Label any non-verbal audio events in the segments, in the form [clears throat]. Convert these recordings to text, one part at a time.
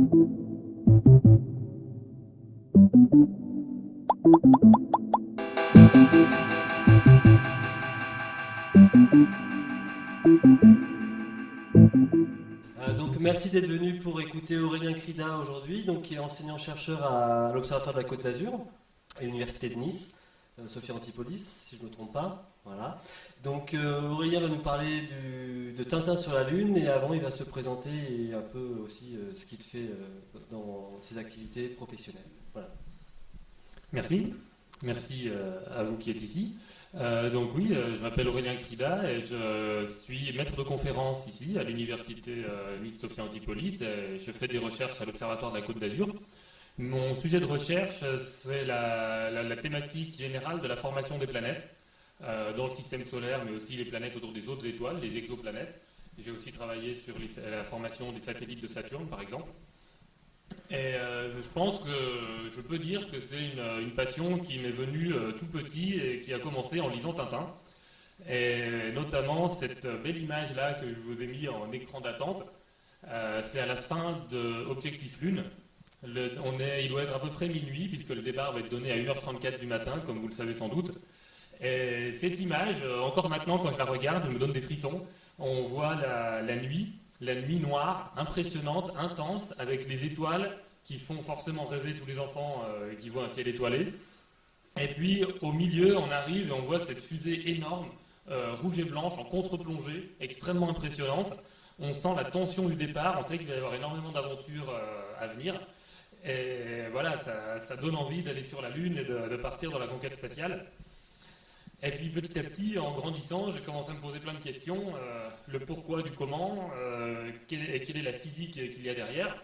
Euh, donc merci d'être venu pour écouter Aurélien Crida aujourd'hui, qui est enseignant-chercheur à l'Observatoire de la Côte d'Azur, à l'Université de Nice, euh, Sophie Antipolis, si je ne me trompe pas. Voilà. Donc euh, Aurélien va nous parler de Tintin sur la Lune et avant il va se présenter un peu aussi ce qu'il fait dans ses activités professionnelles. Voilà. Merci. Merci à vous qui êtes ici. Euh, donc oui, euh, je m'appelle Aurélien Crida et je suis maître de conférence ici à l'université euh, Sophia Antipolis. Et je fais des recherches à l'Observatoire de la Côte d'Azur. Mon sujet de recherche, c'est la, thématique générale de la formation des planètes dans le système solaire, mais aussi les planètes autour des autres étoiles, les exoplanètes. J'ai aussi travaillé sur la formation des satellites de Saturne, par exemple. Et euh, je pense que je peux dire que c'est une, passion qui m'est venue euh, tout petit et qui a commencé en lisant Tintin. Et notamment cette belle image-là que je vous ai mis en écran d'attente, euh, c'est à la fin de Objectif Lune. on est, il doit être à peu près minuit, puisque le départ va être donné à 1h34 du matin, comme vous le savez sans doute. Et cette image, encore maintenant, quand je la regarde, elle me donne des frissons. On voit la nuit, la nuit noire, impressionnante, intense, avec les étoiles qui font forcément rêver tous les enfants euh, qui voient un ciel étoilé. Et puis au milieu, on arrive et on voit cette fusée énorme, euh, rouge et blanche, en contre-plongée, extrêmement impressionnante. On sent la tension du départ, on sait qu'il va y avoir énormément d'aventures euh, à venir. Et voilà, ça, donne envie d'aller sur la Lune et de partir dans la conquête spatiale. Et puis petit à petit, en grandissant, j'ai commencé à me poser plein de questions. Euh, le pourquoi du comment, euh, quelle, est, la physique qu'il y a derrière.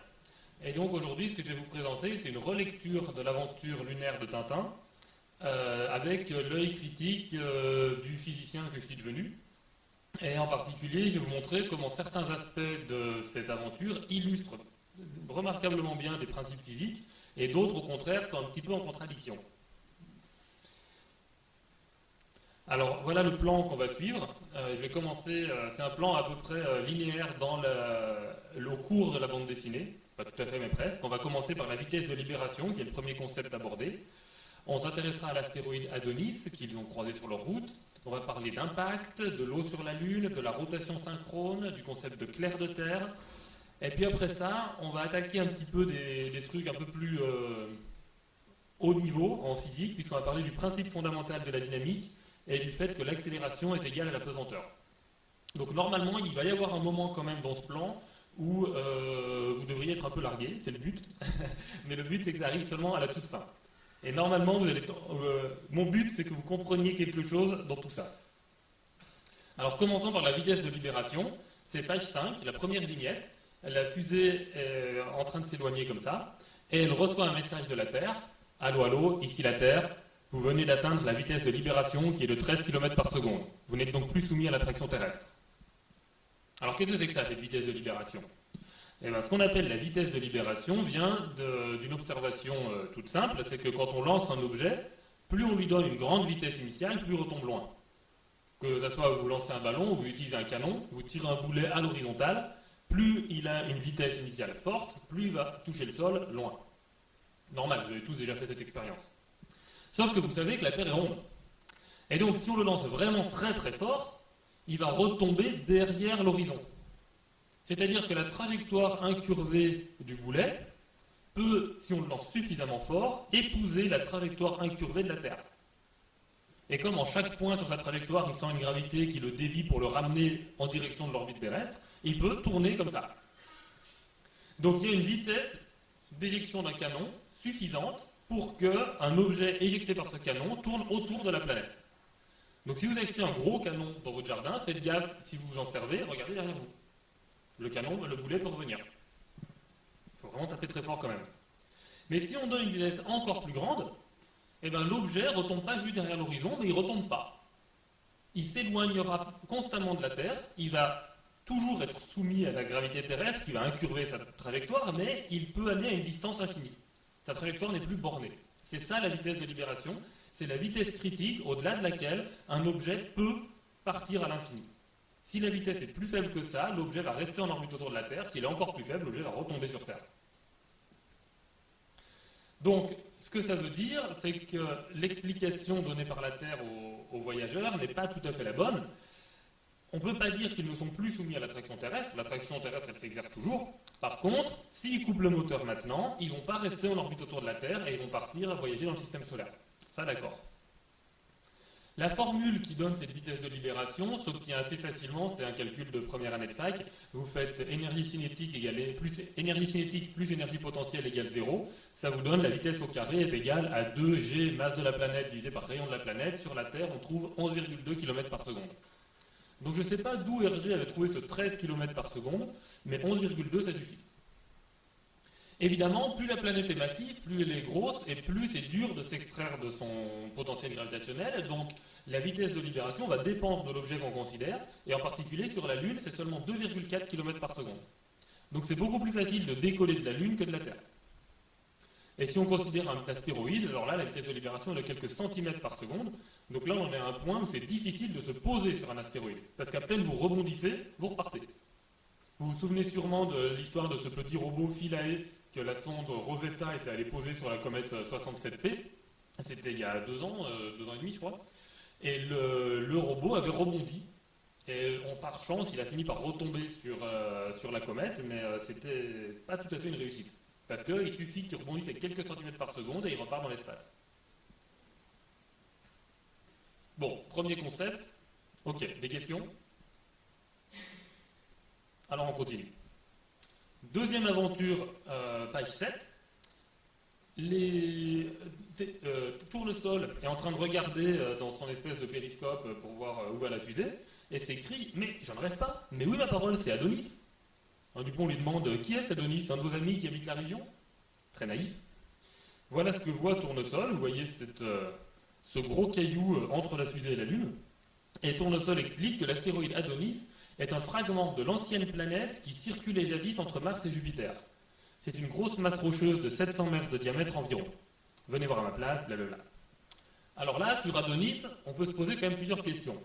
Et donc aujourd'hui, ce que je vais vous présenter, c'est une relecture de l'aventure lunaire de Tintin, euh, avec l'œil critique du physicien que je suis devenu. Et en particulier, je vais vous montrer comment certains aspects de cette aventure illustrent remarquablement bien des principes physiques, et d'autres, au contraire, sont un petit peu en contradiction. Alors voilà le plan qu'on va suivre. Euh, je vais commencer, euh, c'est un plan à peu près euh, linéaire dans le, cours de la bande dessinée, pas tout à fait mais presque. On va commencer par la vitesse de libération, qui est le premier concept abordé. On s'intéressera à l'astéroïde Adonis, qu'ils ont croisé sur leur route. On va parler d'impact, de l'eau sur la Lune, de la rotation synchrone, du concept de clair de terre. Et puis après ça, on va attaquer un petit peu des, des trucs un peu plus haut niveau en physique, puisqu'on va parler du principe fondamental de la dynamique, et du fait que l'accélération est égale à la pesanteur. Donc normalement, il va y avoir un moment quand même dans ce plan où euh, vous devriez être un peu largué, c'est le but, [laughs] mais le but c'est que ça arrive seulement à la toute fin. Et normalement, vous allez, euh, mon but c'est que vous compreniez quelque chose dans tout ça. Alors commençons par la vitesse de libération, c'est page 5, la première vignette, la fusée est en train de s'éloigner comme ça, et elle reçoit un message de la Terre, allô allô, ici la Terre, vous venez d'atteindre la vitesse de libération qui est de 13 km par seconde. Vous n'êtes donc plus soumis à l'attraction terrestre. Alors qu'est-ce que c'est que ça, cette vitesse de libération? Eh bien, Ce qu'on appelle la vitesse de libération vient d'une observation euh, toute simple, c'est que quand on lance un objet, plus on lui donne une grande vitesse initiale, plus il retombe loin. Que ce soit vous lancez un ballon ou vous utilisez un canon, vous tirez un boulet à l'horizontale, plus il a une vitesse initiale forte, plus il va toucher le sol loin. Normal, vous avez tous déjà fait cette expérience. Sauf que vous savez que la Terre est ronde. Et donc, si on le lance vraiment très très fort, il va retomber derrière l'horizon. C'est-à-dire que la trajectoire incurvée du boulet peut, si on le lance suffisamment fort, épouser la trajectoire incurvée de la Terre. Et comme en chaque point sur sa trajectoire, il sent une gravité qui le dévie pour le ramener en direction de l'orbite terrestre, il peut tourner comme ça. Donc il y a une vitesse d'éjection d'un canon suffisante pour qu'un objet éjecté par ce canon tourne autour de la planète. Donc si vous achetez un gros canon dans votre jardin, faites gaffe si vous vous en servez, regardez derrière vous. Le canon, le boulet peut revenir. Il faut vraiment taper très fort quand même. Mais si on donne une vitesse encore plus grande, eh ben, l'objet ne retombe pas juste derrière l'horizon, mais il ne retombe pas. Il s'éloignera constamment de la Terre, il va toujours être soumis à la gravité terrestre qui va incurver sa trajectoire, mais il peut aller à une distance infinie. Sa trajectoire n'est plus bornée. C'est ça la vitesse de libération. C'est la vitesse critique au-delà de laquelle un objet peut partir à l'infini. Si la vitesse est plus faible que ça, l'objet va rester en orbite autour de la Terre. S'il est encore plus faible, l'objet va retomber sur Terre. Donc, ce que ça veut dire, c'est que l'explication donnée par la Terre aux, voyageurs n'est pas tout à fait la bonne. On ne peut pas dire qu'ils ne sont plus soumis à l'attraction terrestre. L'attraction terrestre, elle s'exerce toujours. Par contre, s'ils coupent le moteur maintenant, ils ne vont pas rester en orbite autour de la Terre et ils vont partir voyager dans le système solaire. Ça, d'accord. La formule qui donne cette vitesse de libération s'obtient assez facilement, c'est un calcul de première année de fac. Vous faites énergie cinétique, plus, énergie cinétique plus énergie potentielle égale 0. Ça vous donne la vitesse au carré est égale à 2g masse de la planète divisé par rayon de la planète. Sur la Terre, on trouve 11,2 km par seconde. Donc je ne sais pas d'où Hergé avait trouvé ce 13 km par seconde, mais 11,2 ça suffit. Évidemment, plus la planète est massive, plus elle est grosse et plus c'est dur de s'extraire de son potentiel gravitationnel. Donc la vitesse de libération va dépendre de l'objet qu'on considère. Et en particulier sur la Lune, c'est seulement 2,4 km par seconde. Donc c'est beaucoup plus facile de décoller de la Lune que de la Terre. Et si on considère un astéroïde, alors là, la vitesse de libération est de quelques centimètres par seconde. Donc là, on est à un point où c'est difficile de se poser sur un astéroïde. Parce qu'à peine vous rebondissez, vous repartez. Vous vous souvenez sûrement de l'histoire de ce petit robot Philae que la sonde Rosetta était allée poser sur la comète 67P. C'était il y a deux ans, euh, deux ans et demi, je crois. Et le, robot avait rebondi. Et par chance, il a fini par retomber sur, euh, sur la comète, mais euh, c'était pas tout à fait une réussite. Parce qu'il suffit qu'il rebondisse avec quelques centimètres par seconde et il repart dans l'espace. Bon, premier concept. Ok, des questions? Alors on continue. Deuxième aventure, euh, page 7. Les, euh, Tournesol est en train de regarder euh, dans son espèce de périscope pour voir où va la fusée, et s'écrit Mais j'en rêve pas Mais oui, ma parole, c'est Adonis. Du coup, on lui demande Qui est Adonis Un de vos amis qui habite la région? Très naïf. Voilà ce que voit Tournesol. Vous voyez ce gros caillou entre la fusée et la Lune. Et Tournesol explique que l'astéroïde Adonis est un fragment de l'ancienne planète qui circulait jadis entre Mars et Jupiter. C'est une grosse masse rocheuse de 700 mètres de diamètre environ. Venez voir à ma place, blablabla. Alors là, sur Adonis, on peut se poser quand même plusieurs questions.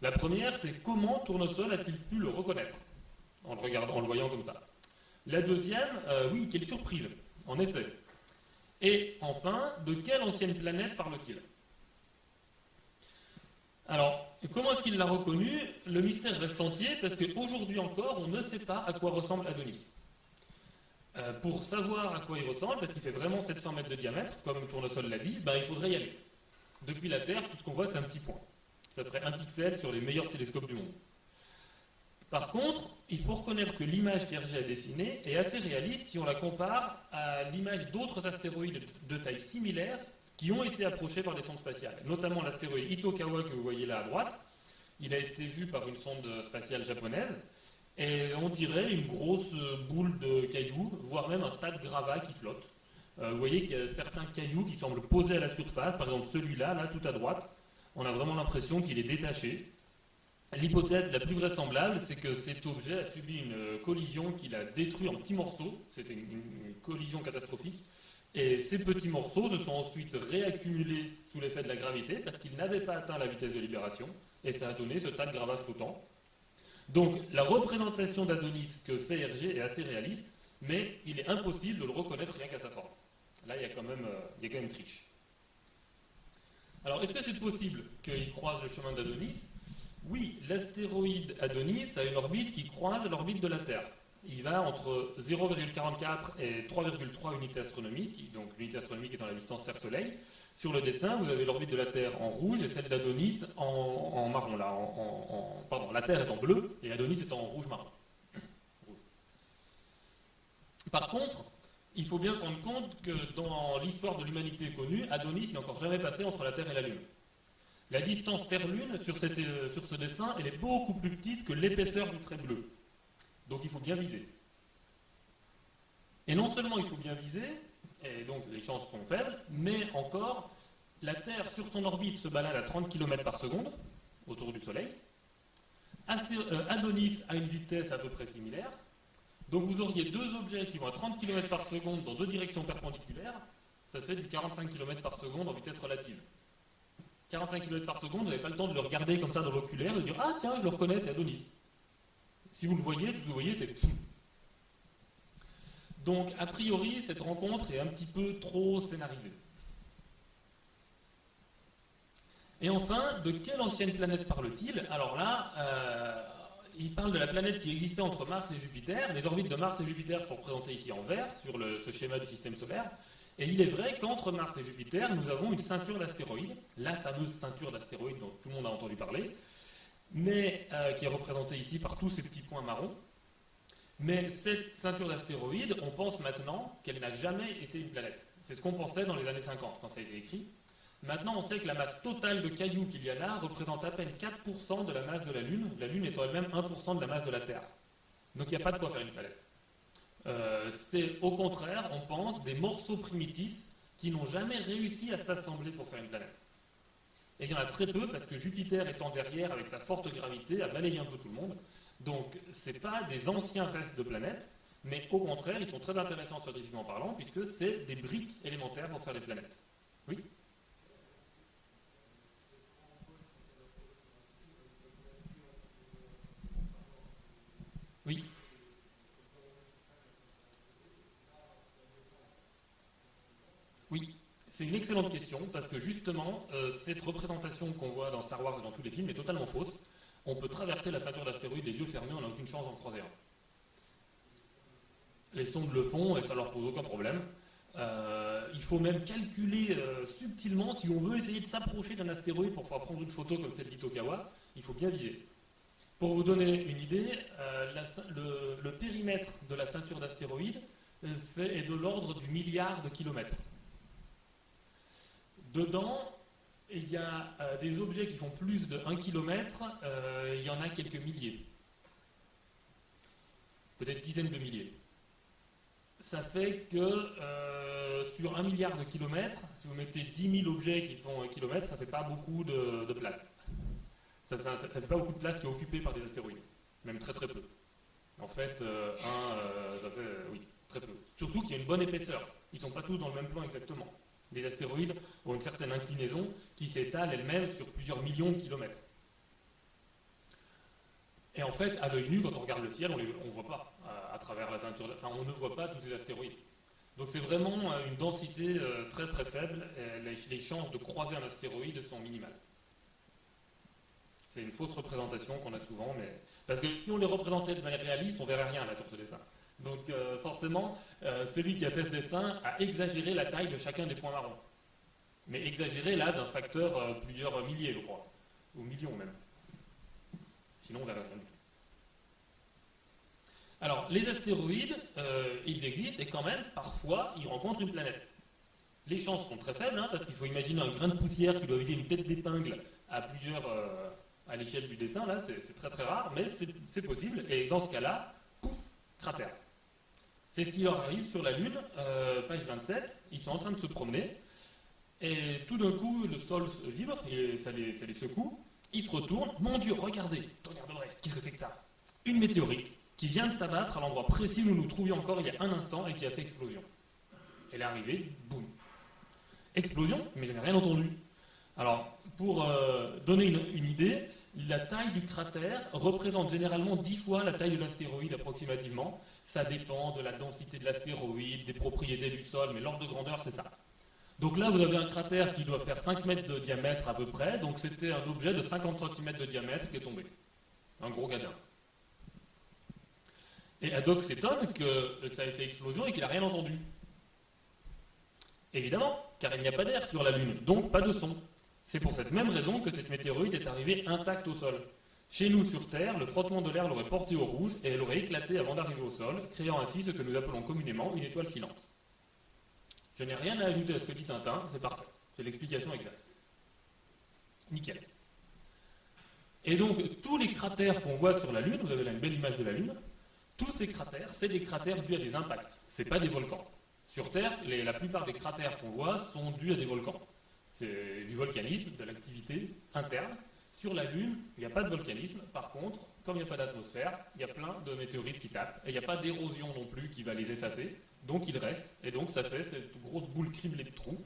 La première, c'est comment Tournesol a-t-il pu le reconnaître? En le, voyant comme ça La deuxième, euh, oui, quelle surprise, en effet. Et enfin, de quelle ancienne planète parle-t-il? Alors, comment est-ce qu'il l'a reconnu? Le mystère reste entier parce qu'aujourd'hui encore, on ne sait pas à quoi ressemble Adonis. Euh, pour savoir à quoi il ressemble, parce qu'il fait vraiment 700 mètres de diamètre, comme Tournesol l'a dit, ben, il faudrait y aller. Depuis la Terre, tout ce qu'on voit, c'est un petit point. Ça ferait un pixel sur les meilleurs télescopes du monde. Par contre, il faut reconnaître que l'image qu'Hergé a dessinée est assez réaliste si on la compare à l'image d'autres astéroïdes de taille similaire qui ont été approchés par des sondes spatiales, notamment l'astéroïde Itokawa que vous voyez là à droite. Il a été vu par une sonde spatiale japonaise, et on dirait une grosse boule de cailloux, voire même un tas de gravats qui flottent. Euh, vous voyez qu'il y a certains cailloux qui semblent posés à la surface, par exemple celui-là, là, tout à droite. On a vraiment l'impression qu'il est détaché. L'hypothèse la plus vraisemblable, c'est que cet objet a subi une collision qui l'a détruit en petits morceaux. C'était une collision catastrophique. Et ces petits morceaux se sont ensuite réaccumulés sous l'effet de la gravité parce qu'ils n'avaient pas atteint la vitesse de libération et ça a donné ce tas de gravats flottants. Donc la représentation d'Adonis que fait Hergé est assez réaliste, mais il est impossible de le reconnaître rien qu'à sa forme. Là, il y a quand même, euh, il y a quand même triche. Alors, est-ce que c'est possible qu'il croise le chemin d'Adonis? Oui, l'astéroïde Adonis a une orbite qui croise l'orbite de la Terre il va entre 0,44 et 3,3 unités astronomiques, donc l'unité astronomique est dans la distance Terre-Soleil. Sur le dessin, vous avez l'orbite de la Terre en rouge et celle d'Adonis en, marron. Pardon, la Terre est en bleu et Adonis est en rouge-marron. [clears throat] Par contre, il faut bien se rendre compte que dans l'histoire de l'humanité connue, Adonis n'est encore jamais passé entre la Terre et la Lune. La distance Terre-Lune sur, euh, ce dessin, est beaucoup plus petite que l'épaisseur du trait bleu. Donc il faut bien viser. Et non seulement il faut bien viser, et donc les chances sont faibles, mais encore, la Terre sur son orbite se balade à 30 km par seconde autour du Soleil. Euh, Adonis a une vitesse à peu près similaire. Donc vous auriez deux objets qui vont à 30 km par seconde dans deux directions perpendiculaires. Ça fait du 45 km par seconde en vitesse relative. 45 km par seconde, vous n'avez pas le temps de le regarder comme ça dans l'oculaire et de dire Ah tiens, je le reconnais, c'est Adonis. Si vous le voyez, vous voyez, c'est. Donc, a priori, cette rencontre est un petit peu trop scénarisée. Et enfin, de quelle ancienne planète parle-t-il? Alors là, euh, il parle de la planète qui existait entre Mars et Jupiter. Les orbites de Mars et Jupiter sont représentées ici en vert sur ce schéma du système solaire. Et il est vrai qu'entre Mars et Jupiter, nous avons une ceinture d'astéroïdes, la fameuse ceinture d'astéroïdes dont tout le monde a entendu parler, mais euh, qui est représentée ici par tous ces petits points marrons. Mais cette ceinture d'astéroïdes, on pense maintenant qu'elle n'a jamais été une planète. C'est ce qu'on pensait dans les années 50 quand ça a été écrit. Maintenant, on sait que la masse totale de cailloux qu'il y a là représente à peine 4% de la masse de la Lune, la Lune étant elle-même 1% de la masse de la Terre. Donc il n'y a pas de quoi faire une planète. Euh, c'est au contraire, on pense, des morceaux primitifs qui n'ont jamais réussi à s'assembler pour faire une planète. Et il y en a très peu parce que Jupiter étant derrière avec sa forte gravité a balayé un peu tout le monde. Donc ce pas des anciens restes de planètes, mais au contraire, ils sont très intéressants scientifiquement parlant puisque c'est des briques élémentaires pour faire des planètes. Oui? Oui, c'est une excellente question parce que justement, euh, cette représentation qu'on voit dans Star Wars et dans tous les films est totalement fausse. On peut traverser la ceinture d'astéroïdes les yeux fermés, on n'a aucune chance d'en croiser un. Les sondes le font et ça leur pose aucun problème. Euh, il faut même calculer euh, subtilement si on veut essayer de s'approcher d'un astéroïde pour pouvoir prendre une photo comme celle d'Itokawa, il faut bien viser. Pour vous donner une idée, le, le, périmètre de la ceinture d'astéroïdes est de l'ordre du milliard de kilomètres. Dedans, il y a euh, des objets qui font plus de 1 km, euh, il y en a quelques milliers. Peut-être dizaines de milliers. Ça fait que euh, sur 1 milliard de kilomètres, si vous mettez 10 000 objets qui font 1 km, ça ne fait pas beaucoup de, place. Ça ne fait pas beaucoup de place qui est occupée par des astéroïdes. Même très très peu. En fait, un, ça fait, oui, très peu. Surtout qu'il y a une bonne épaisseur. Ils ne sont pas tous dans le même plan exactement. Les astéroïdes ont une certaine inclinaison qui s'étale elle-même sur plusieurs millions de kilomètres. Et en fait, à l'œil nu, quand on regarde le ciel, on ne voit pas à, travers la on ne voit pas tous ces astéroïdes. Donc c'est vraiment euh, une densité euh, très très faible. Et les, chances de croiser un astéroïde sont minimales. C'est une fausse représentation qu'on a souvent, mais parce que si on les représentait de manière réaliste, on verrait rien là sur ce dessin. Donc euh, forcément, euh, celui qui a fait ce dessin a exagéré la taille de chacun des points marrons. Mais exagéré là d'un facteur euh, plusieurs milliers, je crois. Ou millions même. Sinon, on verra rien du tout. Alors, les astéroïdes, ils existent et quand même, parfois, ils rencontrent une planète. Les chances sont très faibles, hein, parce qu'il faut imaginer un grain de poussière qui doit viser une tête d'épingle à plusieurs, à l'échelle du dessin, là, c'est très très rare, mais c'est possible. Et dans ce cas-là, pouf, cratère. C'est ce qui leur arrive sur la Lune, euh, page 27. Ils sont en train de se promener. Et tout d'un coup, le sol vibre, et ça les, secoue. Ils se retournent. Mon Dieu, regardez, regardez le reste. Qu'est-ce que c'est que ça? Une météorite qui vient de s'abattre à l'endroit précis où nous nous trouvions encore il y a un instant et qui a fait explosion. Elle est arrivée, boum. Explosion Mais je n'ai rien entendu. Alors, pour euh, donner une, idée, la taille du cratère représente généralement 10 fois la taille de l'astéroïde approximativement. Ça dépend de la densité de l'astéroïde, des propriétés du sol, mais l'ordre de grandeur, c'est ça. Donc là, vous avez un cratère qui doit faire 5 mètres de diamètre à peu près. Donc c'était un objet de 50 cm de diamètre qui est tombé. Un gros gadin. Et Haddock s'étonne que ça ait fait explosion et qu'il n'a rien entendu. Évidemment, car il n'y a pas d'air sur la Lune, donc pas de son. C'est pour cette même raison que cette météorite est arrivée intacte au sol. Chez nous, sur Terre, le frottement de l'air l'aurait portée au rouge et elle aurait éclaté avant d'arriver au sol, créant ainsi ce que nous appelons communément une étoile filante. Je n'ai rien à ajouter à ce que dit Tintin, c'est parfait. C'est l'explication exacte. Nickel. Et donc, tous les cratères qu'on voit sur la Lune, vous avez là une belle image de la Lune, tous ces cratères, c'est des cratères dus à des impacts. Ce pas des volcans. Sur Terre, la plupart des cratères qu'on voit sont dus à des volcans. C'est du volcanisme, de l'activité interne. Sur la Lune, il n'y a pas de volcanisme. Par contre, comme il n'y a pas d'atmosphère, il y a plein de météorites qui tapent. Et il n'y a pas d'érosion non plus qui va les effacer. Donc ils restent. Et donc ça fait cette grosse boule criblée de trous.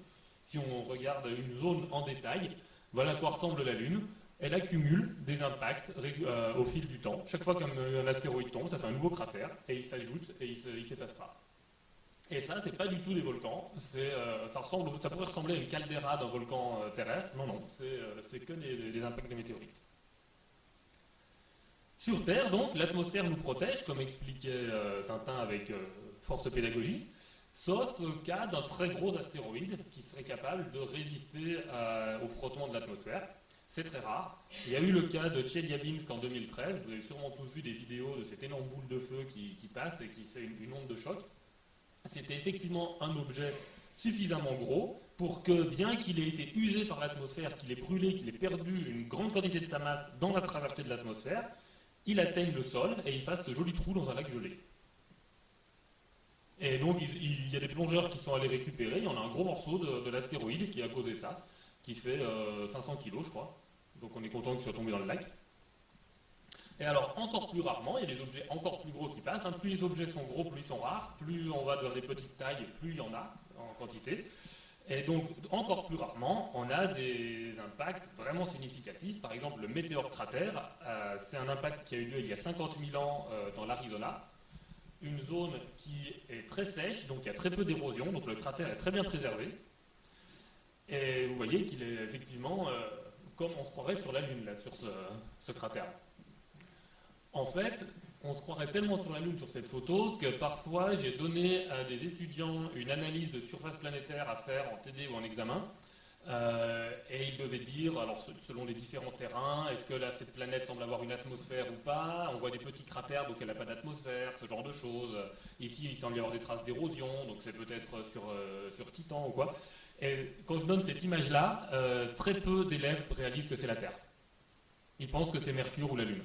Si on regarde une zone en détail, voilà à quoi ressemble la Lune. Elle accumule des impacts euh, au fil du temps. Chaque fois qu'un astéroïde tombe, ça fait un nouveau cratère et il s'ajoute et il s'efface pas. Et ça, c'est pas du tout des volcans. Euh, ça, pourrait ressembler à une caldeira d'un volcan euh, terrestre. Non, non, c'est que des, impacts de météorites. Sur Terre, donc, l'atmosphère nous protège, comme expliquait Tintin avec force pédagogie, sauf au cas d'un très gros astéroïde qui serait capable de résister au frottement de l'atmosphère. C'est très rare. Il y a eu le cas de Chelyabinsk en 2013. Vous avez sûrement tous vu des vidéos de cette énorme boule de feu qui, passe et qui fait une, onde de choc. C'était effectivement un objet suffisamment gros pour que, bien qu'il ait été usé par l'atmosphère, qu'il ait brûlé, qu'il ait perdu une grande quantité de sa masse dans la traversée de l'atmosphère, il atteigne le sol et il fasse ce joli trou dans un lac gelé. Et donc, il, y a des plongeurs qui sont allés récupérer. Il y en a un gros morceau de, l'astéroïde qui a causé ça, qui fait 500 euh, kg, je crois. Donc on est content qu'il soit tombé dans le lac. Et alors, encore plus rarement, il y a des objets encore plus gros qui passent. Hein. Plus les objets sont gros, plus ils sont rares. Plus on va vers des petites tailles, plus il y en a en quantité. Et donc, encore plus rarement, on a des impacts vraiment significatifs. Par exemple, le météore cratère, euh, c'est un impact qui a eu lieu il y a 50 000 ans euh, dans l'Arizona. Une zone qui est très sèche, donc il y a très peu d'érosion, donc le cratère est très bien préservé. Et vous voyez qu'il est effectivement euh, comme on se croirait sur la Lune, là, sur ce, cratère. En fait, on se croirait tellement sur la Lune sur cette photo que parfois j'ai donné à des étudiants une analyse de surface planétaire à faire en TD ou en examen. Euh, et ils devaient dire, alors selon les différents terrains, est-ce que cette planète semble avoir une atmosphère ou pas? On voit des petits cratères, donc elle n'a pas d'atmosphère, ce genre de choses. Ici, il semble y avoir des traces d'érosion, donc c'est peut-être sur, euh, sur Titan ou quoi. Et quand je donne cette image-là, euh, très peu d'élèves réalisent que c'est la Terre. Ils pensent que c'est Mercure ou la Lune.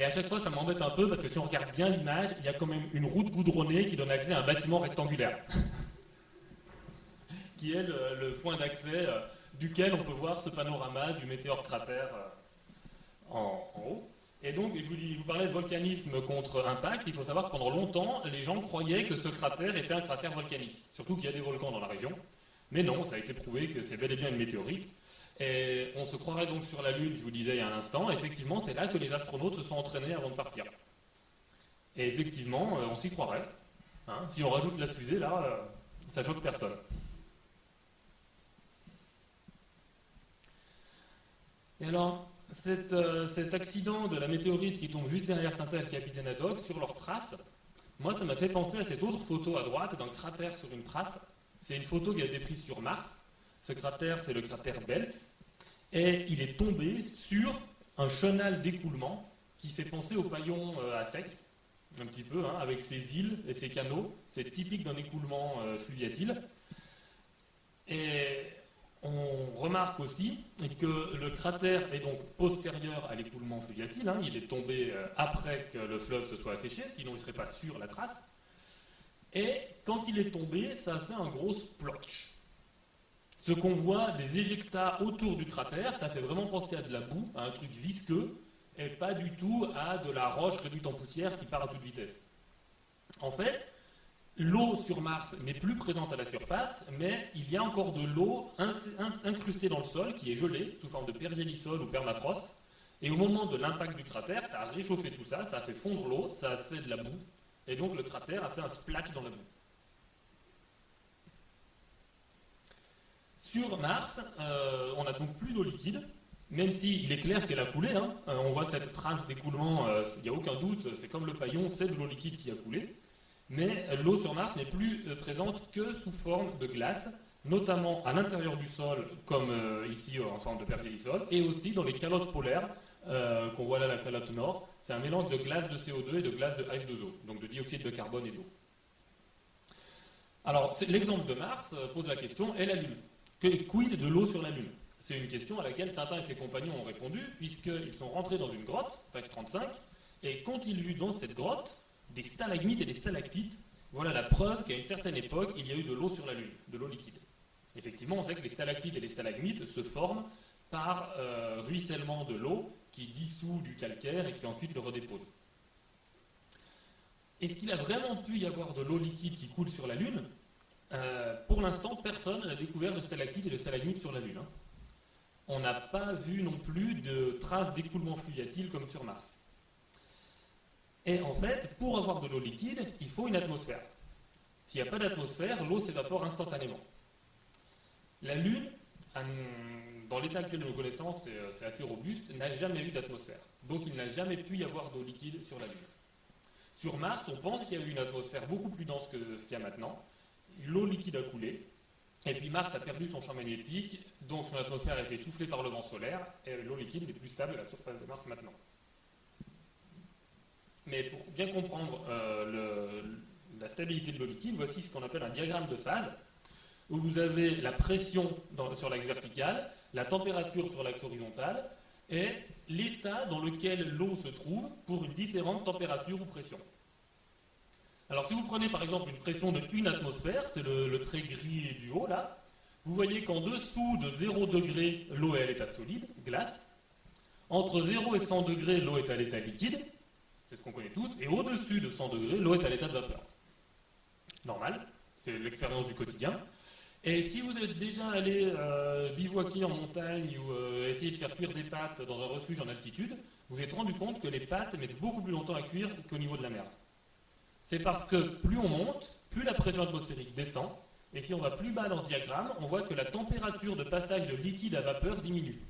Et à chaque fois, ça m'embête un peu parce que si on regarde bien l'image, il y a quand même une route goudronnée qui donne accès à un bâtiment rectangulaire, [laughs] qui est le, point d'accès euh, duquel on peut voir ce panorama du météore cratère euh, en, haut. Et donc, je vous, je vous, parlais de volcanisme contre impact. Il faut savoir que pendant longtemps, les gens croyaient que ce cratère était un cratère volcanique. Surtout qu'il y a des volcans dans la région. Mais non, ça a été prouvé que c'est bel et bien une météorite. Et on se croirait donc sur la Lune, je vous disais il y a un instant. Effectivement, c'est là que les astronautes se sont entraînés avant de partir. Et effectivement, euh, on s'y croirait. Hein. si on rajoute la fusée, là, euh, ça choque personne. Et alors, euh, cet, accident de la météorite qui tombe juste derrière Tintin et capitaine Haddock, sur leur trace, moi, ça m'a fait penser à cette autre photo à droite d'un cratère sur une trace. C'est une photo qui a été prise sur Mars. Ce cratère, c'est le cratère Belt. Et il est tombé sur un chenal d'écoulement qui fait penser au paillon euh, à sec, un petit peu, hein, avec ses îles et ses canaux. C'est typique d'un écoulement euh, fluviatile. Et on remarque aussi que le cratère est donc postérieur à l'écoulement fluviatile. Hein. il est tombé euh, après que le fleuve se soit asséché, sinon il ne serait pas sur la trace. Et quand il est tombé, ça a fait un gros splotch. Ce qu'on voit des éjectats autour du cratère, ça fait vraiment penser à de la boue, à un truc visqueux, et pas du tout à de la roche réduite en poussière qui part à toute vitesse. En fait, L'eau sur Mars n'est plus présente à la surface, mais il y a encore de l'eau incrustée dans le sol qui est gelée sous forme de pergélisol ou permafrost. Et au moment de l'impact du cratère, ça a réchauffé tout ça, ça a fait fondre l'eau, ça a fait de la boue, et donc le cratère a fait un splash dans la boue. Sur Mars, euh, on n'a donc plus d'eau liquide, même s'il est clair qu'elle a coulé. Hein. Euh, on voit cette trace d'écoulement, euh, il n'y a aucun doute, c'est comme le paillon, c'est de l'eau liquide qui a coulé mais l'eau sur Mars n'est plus présente que sous forme de glace, notamment à l'intérieur du sol, comme ici en forme de pergélisol, et aussi dans les calottes polaires qu'on voit là, la calotte nord. C'est un mélange de glace de CO2 et de glace de H2O, donc de dioxyde de carbone et d'eau. Alors, l'exemple de Mars pose la question, et la Lune Quid de l'eau sur la Lune? C'est une question à laquelle Tintin et ses compagnons ont répondu, puisqu'ils sont rentrés dans une grotte, page 35, et qu'ont-ils vu dans cette grotte des stalagmites et des stalactites, voilà la preuve qu'à une certaine époque, il y a eu de l'eau sur la Lune, de l'eau liquide. Effectivement, on sait que les stalactites et les stalagmites se forment par euh, ruissellement de l'eau qui dissout du calcaire et qui ensuite le redépose. Est-ce qu'il a vraiment pu y avoir de l'eau liquide qui coule sur la Lune? Euh, Pour l'instant, personne n'a découvert de stalactites et de stalagmites sur la Lune. Hein. On n'a pas vu non plus de traces d'écoulement fluviatile comme sur Mars. Et en fait, pour avoir de l'eau liquide, il faut une atmosphère. S'il n'y a pas d'atmosphère, l'eau s'évapore instantanément. La Lune, dans l'état actuel de nos connaissances, c'est assez robuste, n'a jamais eu d'atmosphère. Donc il n'a jamais pu y avoir d'eau liquide sur la Lune. Sur Mars, on pense qu'il y a eu une atmosphère beaucoup plus dense que ce qu'il y a maintenant. L'eau liquide a coulé, et puis Mars a perdu son champ magnétique, donc son atmosphère a été soufflée par le vent solaire, et l'eau liquide est plus stable à la surface de Mars maintenant. Mais pour bien comprendre euh, la stabilité de l'eau liquide, voici ce qu'on appelle un diagramme de phase, où vous avez la pression sur l'axe vertical, la température sur l'axe horizontal, et l'état dans lequel l'eau se trouve pour une différente température ou pression. Alors si vous prenez par exemple une pression de 1 atmosphère, c'est le, trait gris du haut là, vous voyez qu'en dessous de 0 degré, l'eau est à l'état solide, glace. Entre 0 et 100 degrés, l'eau est à l'état liquide, c'est ce qu'on connaît tous, et au-dessus de 100 degrés, l'eau est à l'état de vapeur. Normal, c'est l'expérience du quotidien. Et si vous êtes déjà allé euh, bivouaquer en montagne ou euh, essayer de faire cuire des pâtes dans un refuge en altitude, vous vous êtes rendu compte que les pâtes mettent beaucoup plus longtemps à cuire qu'au niveau de la mer. C'est parce que plus on monte, plus la pression atmosphérique descend, et si on va plus bas dans ce diagramme, on voit que la température de passage de liquide à vapeur diminue.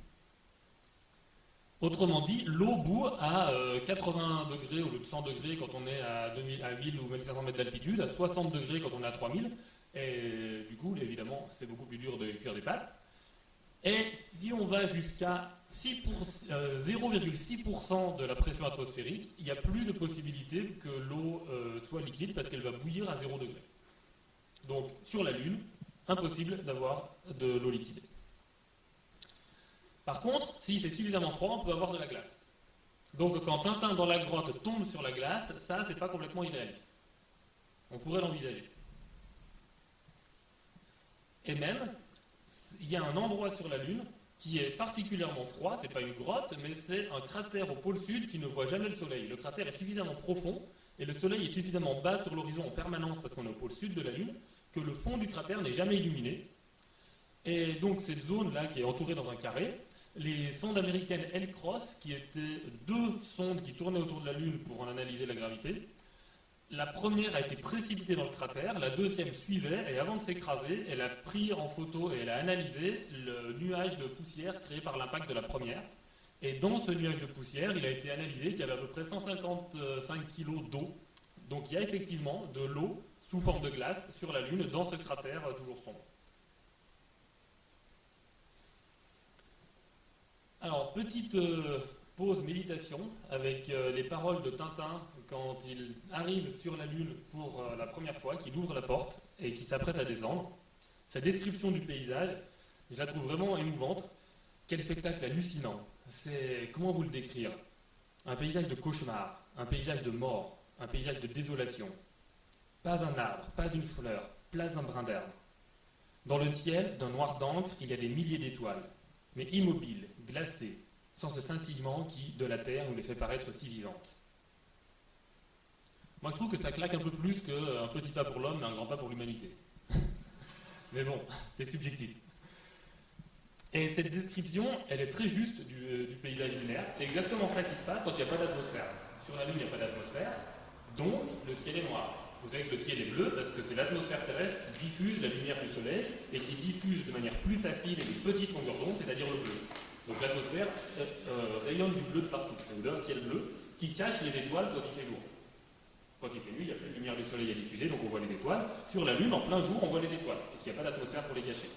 Autrement dit, l'eau bout à 80 euh, degrés au lieu de 100 degrés quand on est à, 2000, à 1000 ou 1500 mètres d'altitude, à 60 degrés quand on est à 3000, et du coup, évidemment, c'est beaucoup plus dur de cuire des pâtes. Et si on va jusqu'à 0,6% euh, de la pression atmosphérique, il n'y a plus de possibilité que l'eau euh, soit liquide parce qu'elle va bouillir à 0 degré. Donc sur la Lune, impossible d'avoir de l'eau liquide. Par contre, si c'est suffisamment froid, on peut avoir de la glace. Donc quand Tintin dans la grotte tombe sur la glace, ça c'est pas complètement irréaliste. On pourrait l'envisager. Et même, il y a un endroit sur la Lune qui est particulièrement froid, c'est pas une grotte, mais c'est un cratère au pôle sud qui ne voit jamais le soleil. Le cratère est suffisamment profond et le soleil est suffisamment bas sur l'horizon en permanence parce qu'on est au pôle sud de la Lune que le fond du cratère n'est jamais illuminé. Et donc cette zone-là qui est entourée dans un carré, les sondes américaines L-Cross, qui étaient deux sondes qui tournaient autour de la Lune pour en analyser la gravité, la première a été précipitée dans le cratère, la deuxième suivait, et avant de s'écraser, elle a pris en photo et elle a analysé le nuage de poussière créé par l'impact de la première. Et dans ce nuage de poussière, il a été analysé qu'il y avait à peu près 155 kg d'eau. Donc il y a effectivement de l'eau sous forme de glace sur la Lune dans ce cratère euh, toujours sombre. Alors, petite euh, pause méditation avec euh, les paroles de Tintin quand il arrive sur la Lune pour euh, la première fois, qu'il ouvre la porte et qu'il s'apprête à descendre. Sa description du paysage, je la trouve vraiment émouvante. Quel spectacle hallucinant. C'est comment vous le décrire? Un paysage de cauchemar, un paysage de mort, un paysage de désolation. Pas un arbre, pas une fleur, pas un brin d'herbe. Dans le ciel, d'un noir d'encre, il y a des milliers d'étoiles, mais immobiles, glacées, sans ce scintillement qui, de la Terre, nous les fait paraître si vivantes. Moi, je trouve que ça claque un peu plus qu'un petit pas pour l'homme, mais un grand pas pour l'humanité. [laughs] mais bon, c'est subjectif. Et cette description, elle est très juste du, paysage lunaire. C'est exactement ça qui se passe quand il n'y a pas d'atmosphère. Sur la Lune, il n'y a pas d'atmosphère, donc le ciel est noir. Vous savez que le ciel est bleu parce que c'est l'atmosphère terrestre qui diffuse la lumière du Soleil et qui diffuse de manière plus facile et de petite longueur d'onde, c'est-à-dire le bleu. Donc l'atmosphère euh, euh, rayonne du bleu de partout. Ça vous donne un ciel bleu qui cache les étoiles quand il fait jour. Quand il fait nuit, il n'y a plus de lumière du soleil à diffuser, donc on voit les étoiles. Sur la Lune, en plein jour, on voit les étoiles, parce qu'il n'y a pas d'atmosphère pour les cacher.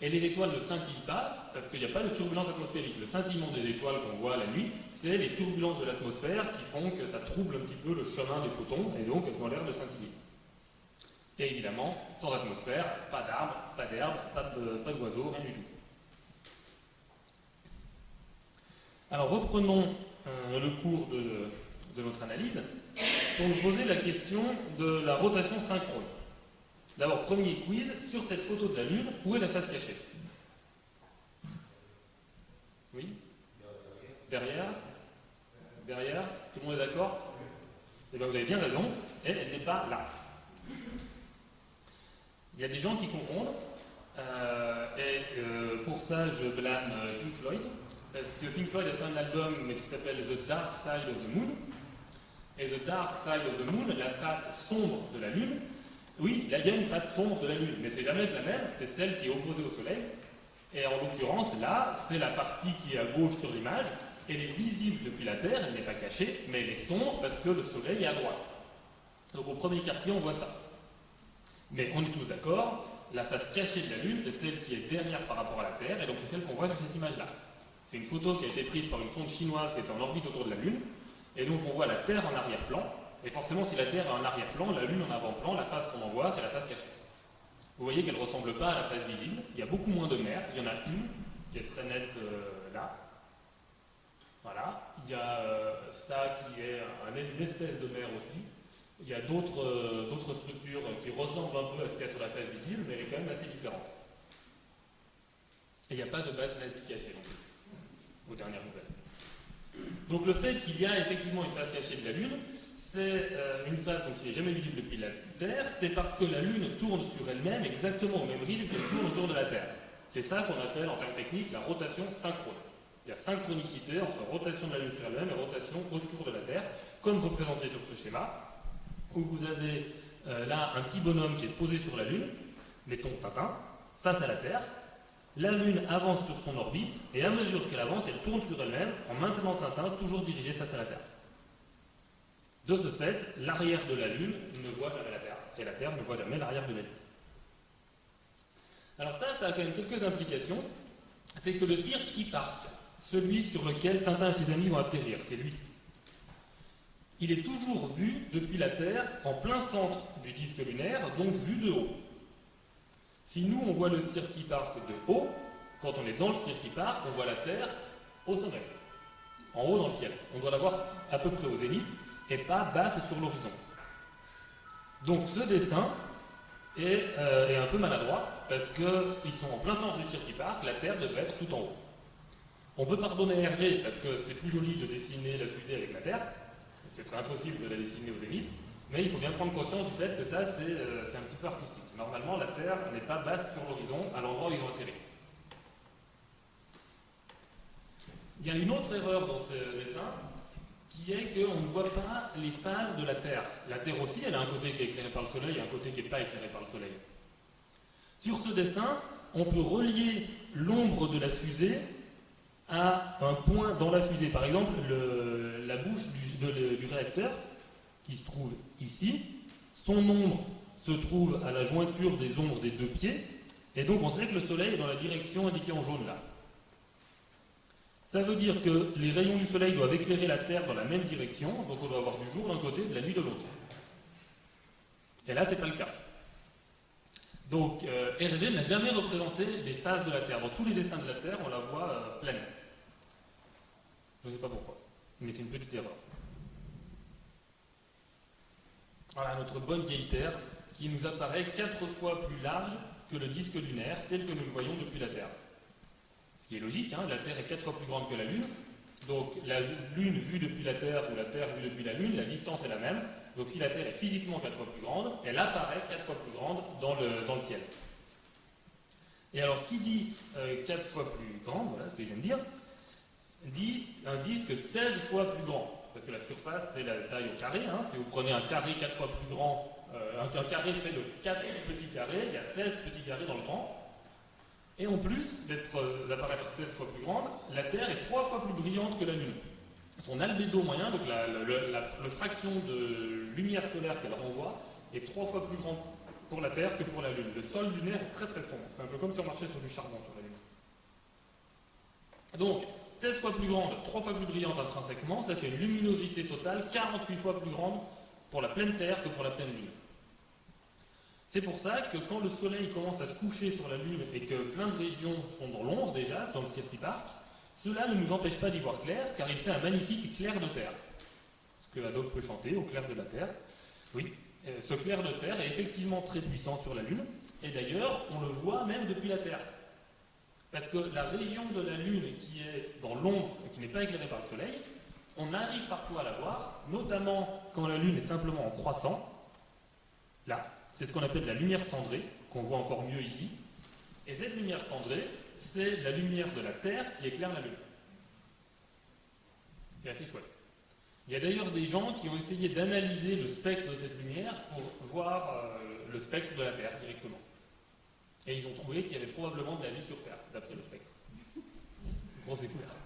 Et les étoiles ne scintillent pas, parce qu'il n'y a pas de turbulence atmosphérique. Le scintillement des étoiles qu'on voit la nuit, c'est les turbulences de l'atmosphère qui font que ça trouble un petit peu le chemin des photons, et donc elles ont l'air de scintiller. Et évidemment, sans atmosphère, pas d'arbres, pas d'herbe, pas d'oiseaux, rien du tout. Alors reprenons euh, le cours de, de notre analyse pour vous poser la question de la rotation synchrone. D'abord, premier quiz, sur cette photo de la Lune, où est la face cachée? Oui? Derrière? Derrière? Tout le monde est d'accord? Eh bien, vous avez bien raison, elle, n'est pas là. Il y a des gens qui confondent, euh, et pour ça, je blâme Pink Floyd, parce que Pink Floyd a fait un album qui s'appelle The Dark Side of the Moon, et The Dark Side of the Moon, la face sombre de la Lune, Oui, il y a une face sombre de la Lune, mais c'est jamais la même, c'est celle qui est opposée au Soleil. Et en l'occurrence, là, c'est la partie qui est à gauche sur l'image, elle est visible depuis la Terre, elle n'est pas cachée, mais elle est sombre parce que le Soleil est à droite. Donc au premier quartier, on voit ça. Mais on est tous d'accord, la face cachée de la Lune, c'est celle qui est derrière par rapport à la Terre, et donc c'est celle qu'on voit sur cette image-là. C'est une photo qui a été prise par une sonde chinoise qui est en orbite autour de la Lune, et donc on voit la Terre en arrière-plan, et forcément si la Terre est en arrière-plan, la Lune en avant-plan, la face qu'on en voit, c'est la face cachée. Vous voyez qu'elle ne ressemble pas à la face visible, il y a beaucoup moins de mer, il y en a une qui est très nette euh, là. Voilà, il y a euh, ça qui est une espèce de mer aussi, il y a d'autres euh, structures qui ressemblent un peu à ce qu'il y a sur la face visible, mais elle est quand même assez différente. Et il n'y a pas de base nazie cachée non plus, aux dernières nouvelles. Donc le fait qu'il y a effectivement une face cachée de la Lune, c'est euh, une phase qui n'est jamais visible depuis la Terre, c'est parce que la Lune tourne sur elle-même exactement au même rythme qu'elle tourne autour de la Terre. C'est ça qu'on appelle en termes techniques la rotation synchrone. Il y a synchronicité entre rotation de la Lune sur elle-même et rotation autour de la Terre, comme représenté sur ce schéma où vous avez euh, là un petit bonhomme qui est posé sur la Lune, mettons Tintin, face à la Terre. La Lune avance sur son orbite, et à mesure qu'elle avance, elle tourne sur elle-même en maintenant Tintin toujours dirigé face à la Terre. De ce fait, l'arrière de la Lune ne voit jamais la Terre, et la Terre ne voit jamais l'arrière de la Lune. Alors ça, ça a quand même quelques implications. C'est que le cirque qui part, celui sur lequel Tintin et ses amis vont atterrir, c'est lui il est toujours vu depuis la Terre en plein centre du disque lunaire, donc vu de haut. Si nous, on voit le Circuit Park de haut, quand on est dans le Circuit Park, on voit la Terre au sommet, en haut dans le ciel. On doit la voir à peu près au zénith et pas basse sur l'horizon. Donc ce dessin est, euh, un peu maladroit parce qu'ils sont en plein centre du Circuit Park, la Terre devrait être tout en haut. On peut pardonner Hergé parce que c'est plus joli de dessiner la fusée avec la Terre, c'est impossible de la dessiner aux zénith, mais il faut bien prendre conscience du fait que ça, euh, c'est un petit peu artistique. Normalement, la Terre n'est pas basse sur l'horizon, à l'endroit où ils vont atterrir. Il y a une autre erreur dans ce dessin, qui est qu'on ne voit pas les phases de la Terre. La Terre aussi, elle a un côté qui est éclairé par le Soleil et un côté qui n'est pas éclairé par le Soleil. Sur ce dessin, on peut relier l'ombre de la fusée à un point dans la fusée. Par exemple, la bouche du, réacteur, qui se trouve ici, son ombre se trouve à la jointure des ombres des deux pieds, et donc on sait que le Soleil est dans la direction indiquée en jaune là. Ça veut dire que les rayons du Soleil doivent éclairer la Terre dans la même direction, donc on doit avoir du jour d'un côté, de la nuit de l'autre. Et là, ce n'est pas le cas. Donc, euh, n'a jamais représenté des phases de la Terre. Dans tous les dessins de la Terre, on la voit euh, pleine. Je ne sais pas pourquoi, mais c'est une petite erreur. Voilà notre bonne vieille Terre qui nous apparaît quatre fois plus large que le disque lunaire tel que nous le voyons depuis la Terre. Ce qui est logique, hein, la Terre est quatre fois plus grande que la Lune. Donc la Lune vue depuis la Terre ou la Terre vue depuis la Lune, la distance est la même. Donc si la Terre est physiquement quatre fois plus grande, elle apparaît quatre fois plus grande dans le, dans le ciel. Et alors qui dit euh, quatre fois plus grande, voilà ce que je viens de dire, dit un disque 16 fois plus grand. Parce que la surface, c'est la taille au carré. Hein. Si vous prenez un carré 4 fois plus grand, euh, un, carré fait de 4 petits carrés, il y a 16 petits carrés dans le grand. Et en plus euh, d'apparaître 16 fois plus grande, la Terre est 3 fois plus brillante que la Lune. Son albédo moyen, donc la, fraction de lumière solaire qu'elle renvoie, est 3 fois plus grande pour la Terre que pour la Lune. Le sol lunaire est très très sombre. C'est un peu comme si on marchait sur du charbon sur la Lune. Donc, 16 fois plus grande, 3 fois plus brillante intrinsèquement, ça fait une luminosité totale 48 fois plus grande pour la pleine Terre que pour la pleine Lune. C'est pour ça que quand le Soleil commence à se coucher sur la Lune et que plein de régions sont dans l'ombre déjà, dans le Circuit Park, cela ne nous empêche pas d'y voir clair, car il fait un magnifique clair de terre. Ce que Adobe peut chanter, au clair de la Terre. Oui, euh, ce clair de terre est effectivement très puissant sur la Lune, et d'ailleurs, on le voit même depuis la Terre. Parce que la région de la Lune qui est dans l'ombre et qui n'est pas éclairée par le Soleil, on arrive parfois à la voir, notamment quand la Lune est simplement en croissant. Là, c'est ce qu'on appelle la lumière cendrée, qu'on voit encore mieux ici. Et cette lumière cendrée, c'est la lumière de la Terre qui éclaire la Lune. C'est assez chouette. Il y a d'ailleurs des gens qui ont essayé d'analyser le spectre de cette lumière pour voir euh, le spectre de la Terre directement. Et ils ont trouvé qu'il y avait probablement de la vie sur Terre, d'après le spectre. [laughs] Grosse découverte.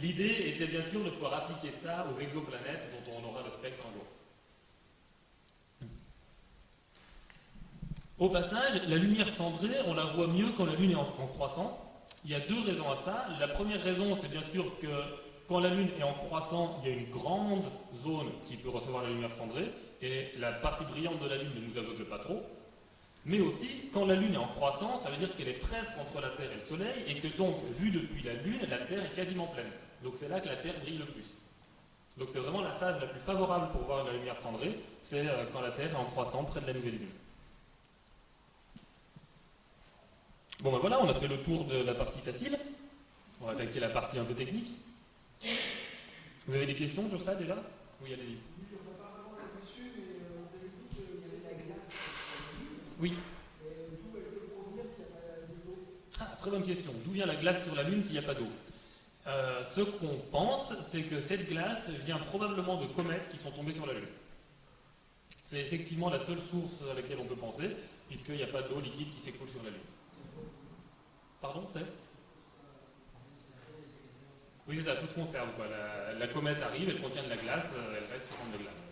L'idée était bien sûr de pouvoir appliquer ça aux exoplanètes dont on aura le spectre un jour. Au passage, la lumière cendrée, on la voit mieux quand la Lune est en, croissant. Il y a deux raisons à ça. La première raison, c'est bien sûr que quand la Lune est en croissant, il y a une grande zone qui peut recevoir la lumière cendrée, et la partie brillante de la Lune ne nous aveugle pas trop. Mais aussi, quand la Lune est en croissance, ça veut dire qu'elle est presque entre la Terre et le Soleil, et que donc, vue depuis la Lune, la Terre est quasiment pleine. Donc c'est là que la Terre brille le plus. Donc c'est vraiment la phase la plus favorable pour voir la lumière cendrée, c'est euh, quand la Terre est en croissant près de la nouvelle Lune. Bon ben voilà, on a fait le tour de la partie facile. On va attaquer la partie un peu technique. Vous avez des questions sur ça déjà? Oui, allez-y. Oui. Ah, très bonne question. D'où vient la glace sur la Lune s'il n'y a pas d'eau? Euh, Ce qu'on pense, c'est que cette glace vient probablement de comètes qui sont tombées sur la Lune. C'est effectivement la seule source à laquelle on peut penser, puisqu'il n'y a pas d'eau liquide qui s'écoule sur la Lune. Pardon, c'est Oui, c'est ça, toute conserve. Quoi. La, la, comète arrive, elle contient de la glace, euh, elle reste sous forme de glace.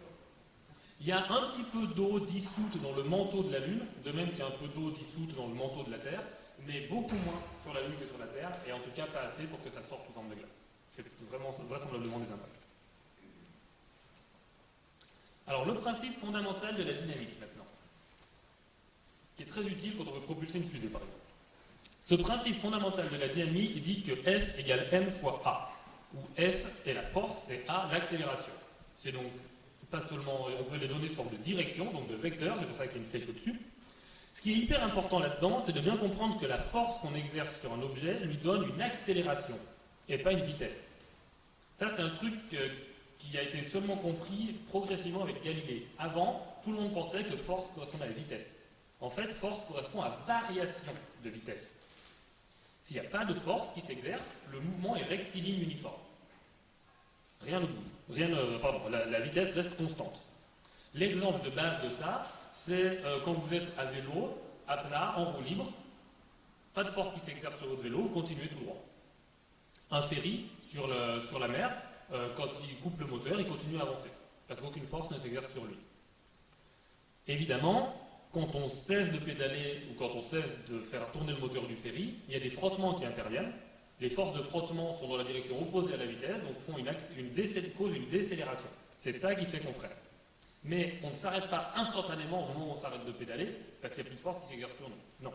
Il y a un petit peu d'eau dissoute dans le manteau de la Lune, de même qu'il y a un peu d'eau dissoute dans le manteau de la Terre, mais beaucoup moins sur la Lune que sur la Terre, et en tout cas pas assez pour que ça sorte sous forme de glace. C'est vraiment vraisemblablement des impacts. Alors, le principe fondamental de la dynamique, maintenant, qui est très utile quand on veut propulser une fusée, par exemple. Ce principe fondamental de la dynamique dit que F égale m fois A, où F est la force et A l'accélération. C'est donc pas seulement, on peut les donner sous forme de direction, donc de vecteur, c'est pour ça qu'il y a une flèche au-dessus. Ce qui est hyper important là-dedans, c'est de bien comprendre que la force qu'on exerce sur un objet lui donne une accélération et pas une vitesse. Ça, c'est un truc euh, qui a été seulement compris progressivement avec Galilée. Avant, tout le monde pensait que force correspondait à la vitesse. En fait, force correspond à variation de vitesse. S'il n'y a pas de force qui s'exerce, le mouvement est rectiligne uniforme. Rien ne bouge. Rien ne, pardon, la, la, vitesse reste constante. L'exemple de base de ça, c'est euh, quand vous êtes à vélo, à plat, en roue libre, pas de force qui s'exerce sur votre vélo, vous continuez tout droit. Un ferry sur, la mer, euh, quand il coupe le moteur, il continue à avancer, parce qu'aucune force ne s'exerce sur lui. Évidemment, quand on cesse de pédaler ou quand on cesse de faire tourner le moteur du ferry, il y a des frottements qui interviennent. Les forces de frottement sont dans la direction opposée à la vitesse, donc font une, une causent une décélération. C'est ça qui fait qu'on freine. Mais on ne s'arrête pas instantanément au moment où on s'arrête de pédaler, parce qu'il n'y a plus de force qui s'exerce sur. Non.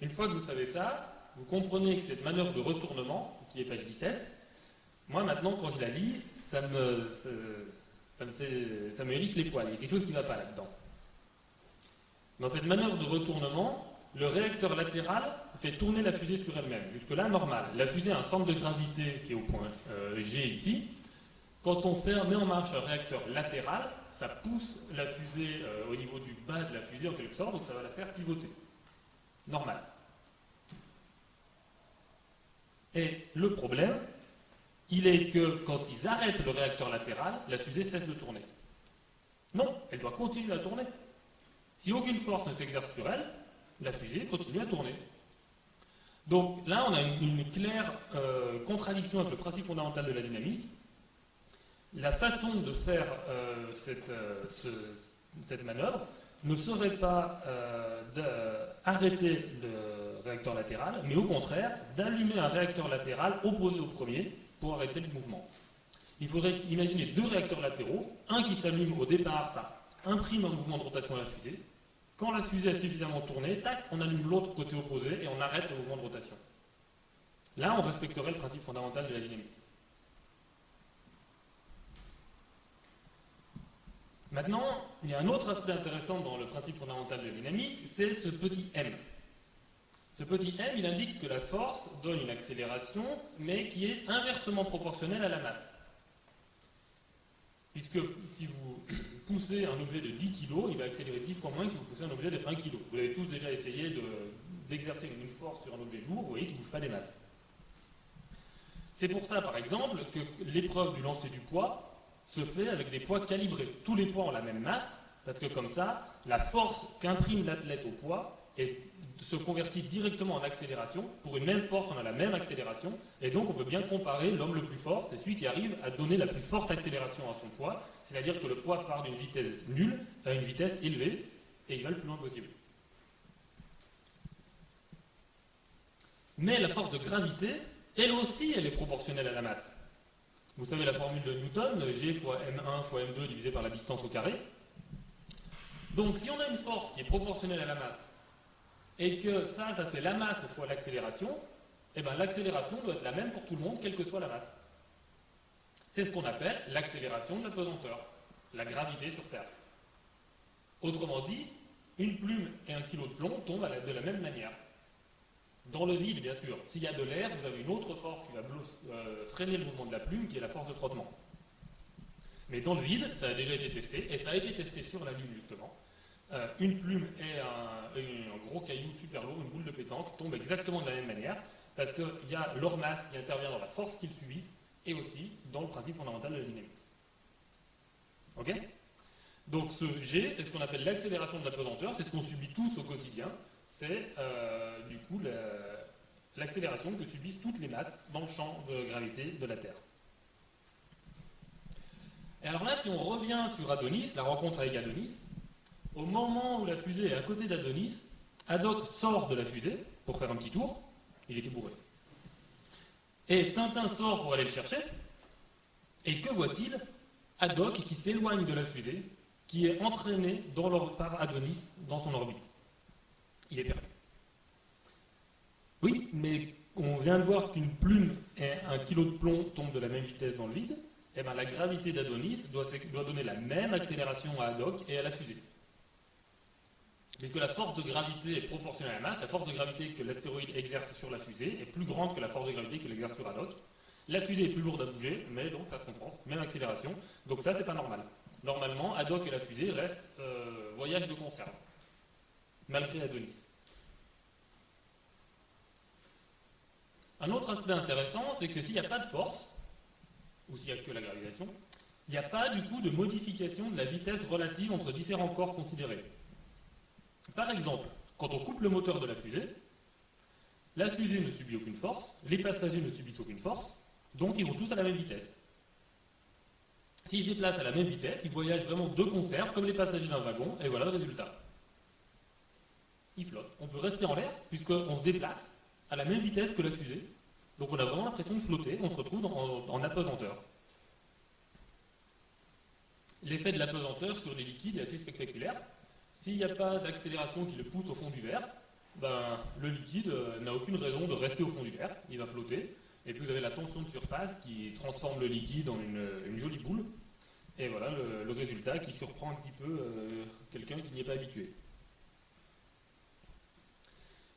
Une fois que vous savez ça, vous comprenez que cette manœuvre de retournement, qui est page 17, moi maintenant, quand je la lis, ça me, ça me, fait, ça me hérisse les poils. Il y a quelque chose qui ne va pas là-dedans. Dans cette manœuvre de retournement, le réacteur latéral fait tourner la fusée sur elle-même. Jusque-là, normal. La fusée a un centre de gravité qui est au point euh, G ici. Quand on met en marche un réacteur latéral, ça pousse la fusée euh, au niveau du bas de la fusée en quelque sorte, donc ça va la faire pivoter. Normal. Et le problème, il est que quand ils arrêtent le réacteur latéral, la fusée cesse de tourner. Non, elle doit continuer à tourner. Si aucune force ne s'exerce sur elle, la fusée continue à tourner. Donc là, on a une, claire euh, contradiction avec le principe fondamental de la dynamique. La façon de faire euh, euh, ce, cette, manœuvre ne serait pas d'arrêter le réacteur latéral, mais au contraire d'allumer un réacteur latéral opposé au premier pour arrêter le mouvement. Il faudrait imaginer deux réacteurs latéraux, un qui s'allume au départ, ça imprime un mouvement de rotation à la fusée. Quand la fusée a suffisamment tourné, tac, on allume l'autre côté opposé et on arrête le mouvement de rotation. Là, on respecterait le principe fondamental de la dynamique. Maintenant, il y a un autre aspect intéressant dans le principe fondamental de la dynamique, c'est ce petit m. Ce petit m, il indique que la force donne une accélération, mais qui est inversement proportionnelle à la masse. Puisque si vous poussez un objet de 10 kg, il va accélérer 10 fois moins que si vous poussez un objet de 1 kg. Vous avez tous déjà essayé d'exercer une force sur un objet lourd, vous voyez qu'il ne bouge pas des masses. C'est pour ça, par exemple, que l'épreuve du lancer du poids se fait avec des poids calibrés. Tous les poids ont la même masse, parce que comme ça, la force qu'imprime l'athlète au poids se convertit directement en accélération. Pour une même force, on a la même accélération, et donc on peut bien comparer l'homme le plus fort, c'est celui qui arrive à donner la plus forte accélération à son poids, c'est-à-dire que le poids part d'une vitesse nulle à une vitesse élevée, et il va le plus loin possible. Mais la force de gravité, elle aussi, elle est proportionnelle à la masse. Vous savez la formule de Newton, G fois M1 fois M2 divisé par la distance au carré. Donc si on a une force qui est proportionnelle à la masse, et que ça, ça fait la masse fois l'accélération, eh bien l'accélération doit être la même pour tout le monde, quelle que soit la masse. C'est ce qu'on appelle l'accélération de la pesanteur, la gravité sur Terre. Autrement dit, une plume et un kilo de plomb tombent de la même manière. Dans le vide, bien sûr. S'il y a de l'air, vous avez une autre force qui va euh, freiner le mouvement de la plume, qui est la force de frottement. Mais dans le vide, ça a déjà été testé, et ça a été testé sur la Lune, justement. Euh, une plume et un, gros caillou super lourd, une boule de pétanque, tombent exactement de la même manière, parce qu'il y a leur masse qui intervient dans la force qu'ils subissent, et aussi dans le principe fondamental de la dynamique. Ok? Donc ce G, c'est ce qu'on appelle l'accélération de la pesanteur, c'est ce qu'on subit tous au quotidien, c'est euh, du coup l'accélération que subissent toutes les masses dans le champ de gravité de la Terre. Et alors là, si on revient sur Adonis, la rencontre avec Adonis, au moment où la fusée est à côté d'Adonis, Haddock sort de la fusée pour faire un petit tour, il était bourré. Et Tintin sort pour aller le chercher, et que voit-il? Haddock qui s'éloigne de la fusée, qui est entraîné par Adonis dans son orbite il est perdu. Oui, mais on vient de voir qu'une plume et un kilo de plomb tombent de la même vitesse dans le vide. Eh bien, la gravité d'Adonis doit, donner la même accélération à Haddock et à la fusée. Puisque la force de gravité est proportionnelle à la masse, la force de gravité que l'astéroïde exerce sur la fusée est plus grande que la force de gravité qu'il exerce sur Haddock. La fusée est plus lourde à bouger, mais donc ça se compense, même accélération. Donc ça, c'est pas normal. Normalement, Haddock et la fusée restent euh, voyage de conserve malgré Adonis. Un autre aspect intéressant, c'est que s'il n'y a pas de force, ou s'il n'y a que la gravitation, il n'y a pas du coup de modification de la vitesse relative entre différents corps considérés. Par exemple, quand on coupe le moteur de la fusée, la fusée ne subit aucune force, les passagers ne subissent aucune force, donc ils vont tous à la même vitesse. S'ils se déplacent à la même vitesse, ils voyagent vraiment de conserve, comme les passagers d'un wagon, et voilà le résultat il flotte. On peut rester en l'air, puisqu'on se déplace à la même vitesse que la fusée. Donc on a vraiment l'impression de flotter, on se retrouve en, apesanteur. L'effet de l'apesanteur sur les liquides est assez spectaculaire. S'il n'y a pas d'accélération qui le pousse au fond du verre, ben, le liquide euh, n'a aucune raison de rester au fond du verre, il va flotter. Et puis vous avez la tension de surface qui transforme le liquide en une, jolie boule. Et voilà le, résultat qui surprend un petit peu euh, quelqu'un qui n'y est pas habitué.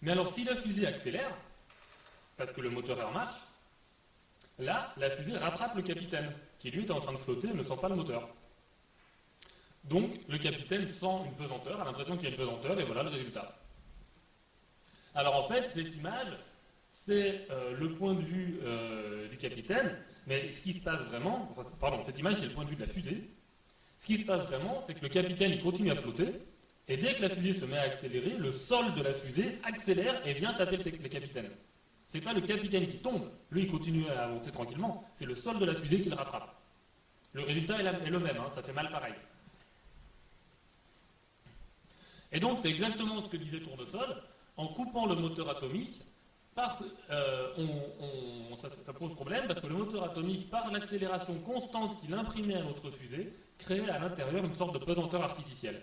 Mais alors, si la fusée accélère, parce que le moteur est en marche, là, la fusée rattrape le capitaine, qui lui est en train de flotter et ne sent pas le moteur. Donc, le capitaine sent une pesanteur, a l'impression qu'il y a une pesanteur, et voilà le résultat. Alors, en fait, cette image, c'est euh, le point de vue euh, du capitaine, mais ce qui se passe vraiment, pardon, cette image, c'est le point de vue de la fusée. Ce qui se passe vraiment, c'est que le capitaine, il continue à flotter, et dès que la fusée se met à accélérer, le sol de la fusée accélère et vient taper le, capitaine. Ce n'est pas le capitaine qui tombe, lui il continue à avancer tranquillement, c'est le sol de la fusée qui le rattrape. Le résultat est, le même, hein, ça fait mal pareil. Et donc c'est exactement ce que disait Tournesol, en coupant le moteur atomique, euh, ça, pose problème parce que le moteur atomique, par l'accélération constante qu'il imprimait à notre fusée, créait à l'intérieur une sorte de pesanteur artificielle.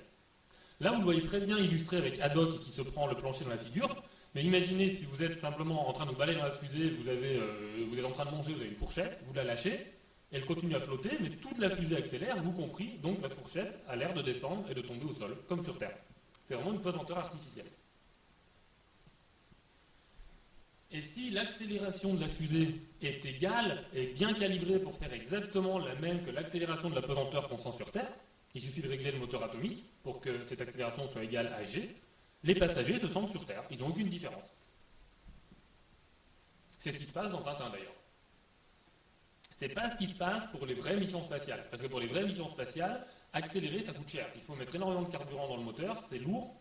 Là, vous le voyez très bien illustré avec Haddock qui se prend le plancher dans la figure. Mais imaginez si vous êtes simplement en train de vous balayer dans la fusée, euh, vous êtes en train de manger, vous avez une fourchette, vous la lâchez, elle continue à flotter, mais toute la fusée accélère, vous compris, donc la fourchette a l'air de descendre et de tomber au sol, comme sur Terre. C'est vraiment une pesanteur artificielle. Et si l'accélération de la fusée est égale et bien calibrée pour faire exactement la même que l'accélération de la pesanteur qu'on sent sur Terre, il suffit de régler le moteur atomique pour que cette accélération soit égale à g. Les passagers se sentent sur Terre. Ils n'ont aucune différence. C'est ce qui se passe dans Tintin d'ailleurs. C'est pas ce qui se passe pour les vraies missions spatiales. Parce que pour les vraies missions spatiales, accélérer, ça coûte cher. Il faut mettre énormément de carburant dans le moteur, c'est lourd,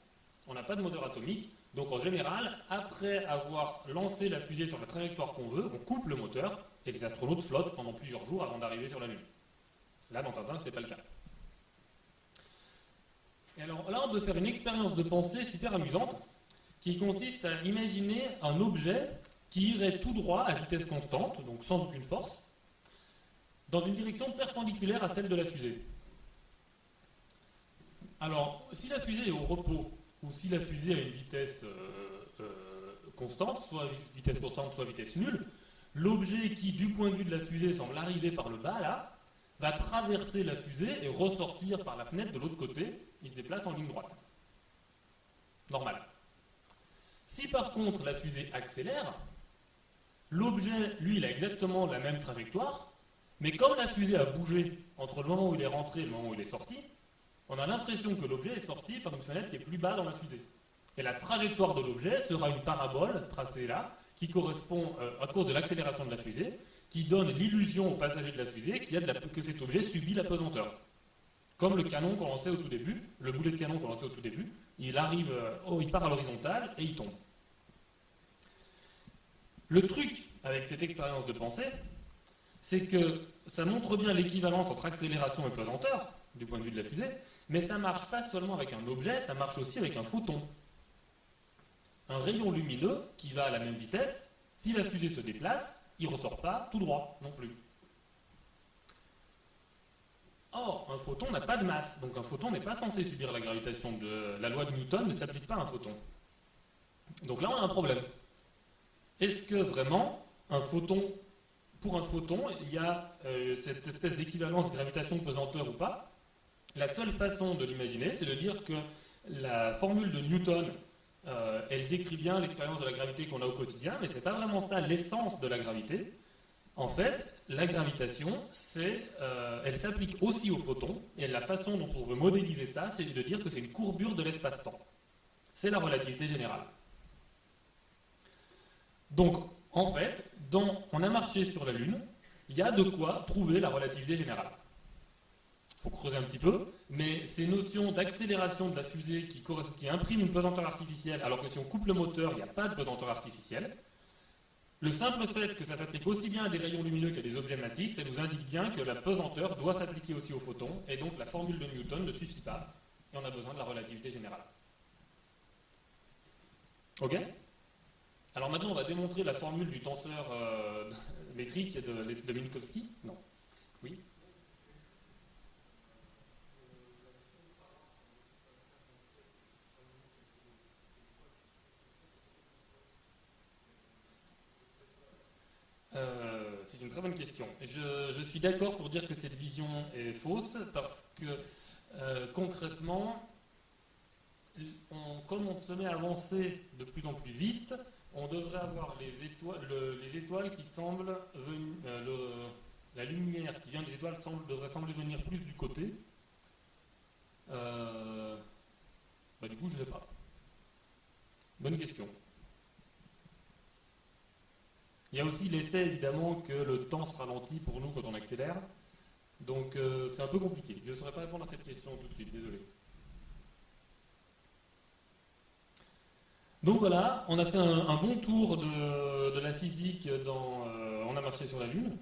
on n'a pas de moteur atomique. Donc en général, après avoir lancé la fusée sur la trajectoire qu'on veut, on coupe le moteur et les astronautes flottent pendant plusieurs jours avant d'arriver sur la Lune. Là, dans Tintin, ce n'était pas le cas. Et alors là, on peut faire une expérience de pensée super amusante qui consiste à imaginer un objet qui irait tout droit à vitesse constante, donc sans aucune force, dans une direction perpendiculaire à celle de la fusée. Alors, si la fusée est au repos, ou si la fusée a une vitesse euh, euh, constante, soit vitesse constante, soit vitesse nulle, l'objet qui, du point de vue de la fusée, semble arriver par le bas, là, va traverser la fusée et ressortir par la fenêtre de l'autre côté, il se déplace en ligne droite. Normal. Si par contre la fusée accélère, l'objet, lui, il a exactement la même trajectoire, mais comme la fusée a bougé entre le moment où il est rentré et le moment où il est sorti, on a l'impression que l'objet est sorti par une fenêtre qui est plus bas dans la fusée. Et la trajectoire de l'objet sera une parabole tracée là, qui correspond, euh, à cause de l'accélération de la fusée, qui donne l'illusion aux passagers de la fusée que cet objet subit la pesanteur. Comme le canon qu'on lançait au tout début, le boulet de canon qu'on lançait au tout début, il arrive, euh, oh, il part à l'horizontale et il tombe. Le truc avec cette expérience de pensée, c'est que ça montre bien l'équivalence entre accélération et pesanteur, du point de vue de la fusée, mais ça marche pas seulement avec un objet, ça marche aussi avec un photon. Un rayon lumineux qui va à la même vitesse, si la fusée se déplace, il ne ressort pas tout droit non plus. Or, un photon n'a pas de masse, donc un photon n'est pas censé subir la gravitation de la loi de Newton ne s'applique pas à un photon. Donc là, on a un problème. Est-ce que vraiment, un photon, pour un photon, il y a euh, cette espèce d'équivalence gravitation-pesanteur ou pas? La seule façon de l'imaginer, c'est de dire que la formule de Newton, euh, elle décrit bien l'expérience de la gravité qu'on a au quotidien, mais ce n'est pas vraiment ça l'essence de la gravité. En fait, la gravitation, euh, elle s'applique aussi aux photons, et la façon dont on veut modéliser ça, c'est de dire que c'est une courbure de l'espace-temps. C'est la relativité générale. Donc, en fait, on a marché sur la Lune, il y a de quoi trouver la relativité générale. Faut creuser un petit peu, mais ces notions d'accélération de la fusée qui, qui impriment une pesanteur artificielle, alors que si on coupe le moteur, il n'y a pas de pesanteur artificielle, le simple fait que ça s'applique aussi bien à des rayons lumineux qu'à des objets massifs, ça nous indique bien que la pesanteur doit s'appliquer aussi aux photons, et donc la formule de Newton ne suffit pas, et on a besoin de la relativité générale. Ok? Alors maintenant, on va démontrer la formule du tenseur euh, [laughs] métrique de, de Minkowski? Non. Oui? C'est une très bonne question. Je, suis d'accord pour dire que cette vision est fausse parce que euh, concrètement, comme on se met à avancer de plus en plus vite, on devrait avoir les étoiles, les étoiles qui semblent venir, euh, la lumière qui vient des étoiles devrait sembler venir plus du côté. Euh, bah, du coup, je ne sais pas. Bonne question. Il y a aussi l'effet évidemment que le temps se ralentit pour nous quand on accélère. Donc euh, c'est un peu compliqué. Je ne saurais pas répondre à cette question tout de suite, désolé. Donc voilà, on a fait un, bon tour de, la physique dans euh, On a marché sur la Lune.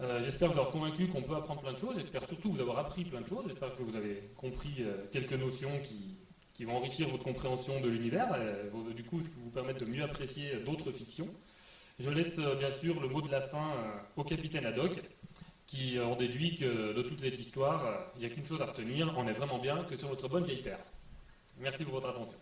Euh, j'espère vous avoir convaincu qu'on peut apprendre plein de choses. J'espère surtout vous avoir appris plein de choses. J'espère que vous avez compris quelques notions qui, qui, vont enrichir votre compréhension de l'univers, et du coup vous permettre de mieux apprécier d'autres fictions. Je laisse euh, bien sûr le mot de la fin euh, au capitaine Haddock, qui euh, en déduit que de toute cette histoire, il n'y a qu'une chose à retenir, on est vraiment bien que sur votre bonne vieille terre. Merci pour votre attention.